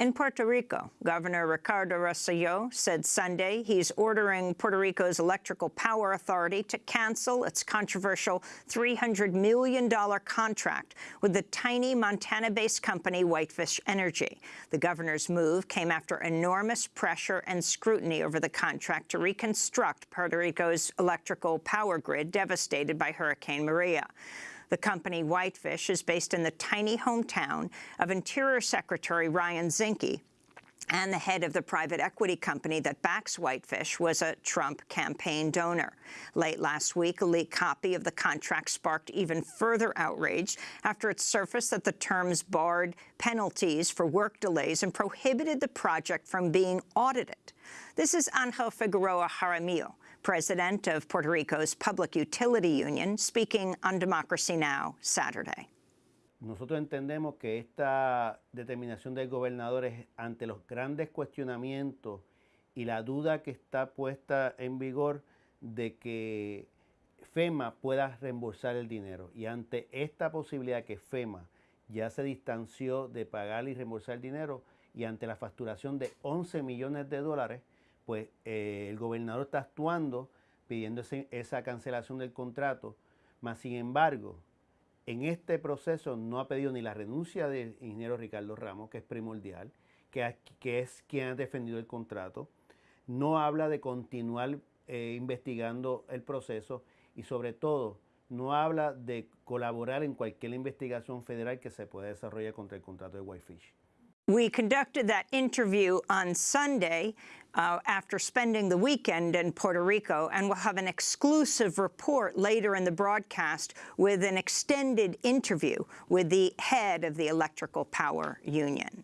In Puerto Rico, Governor Ricardo Rosselló said Sunday he's ordering Puerto Rico's Electrical Power Authority to cancel its controversial $300 million contract with the tiny Montana-based company Whitefish Energy. The governor's move came after enormous pressure and scrutiny over the contract to reconstruct Puerto Rico's electrical power grid devastated by Hurricane Maria. The company Whitefish is based in the tiny hometown of Interior Secretary Ryan Zinke, and the head of the private equity company that backs Whitefish was a Trump campaign donor. Late last week, a leaked copy of the contract sparked even further outrage after it surfaced that the terms barred penalties for work delays and prohibited the project from being audited. This is Angel Figueroa Jaramillo, president of Puerto Rico's Public Utility Union, speaking on Democracy Now! Saturday. Nosotros entendemos que esta determinación del gobernador es ante los grandes cuestionamientos y la duda que está puesta en vigor de que FEMA pueda reembolsar el dinero. Y ante esta posibilidad que FEMA ya se distanció de pagar y reembolsar el dinero y ante la facturación de 11 millones de dólares, pues eh, el gobernador está actuando pidiendo esa cancelación del contrato, mas sin embargo, en este proceso no ha pedido ni la renuncia del ingeniero Ricardo Ramos, que es primordial, que, es quien ha defendido el contrato, no habla de continuar eh, investigando el proceso y sobre todo no habla de colaborar en cualquier investigación federal que se pueda desarrollar contra el contrato de Whitefish. We conducted that interview on Sunday uh, after spending the weekend in Puerto Rico, and we'll have an exclusive report later in the broadcast with an extended interview with the head of the Electrical Power Union.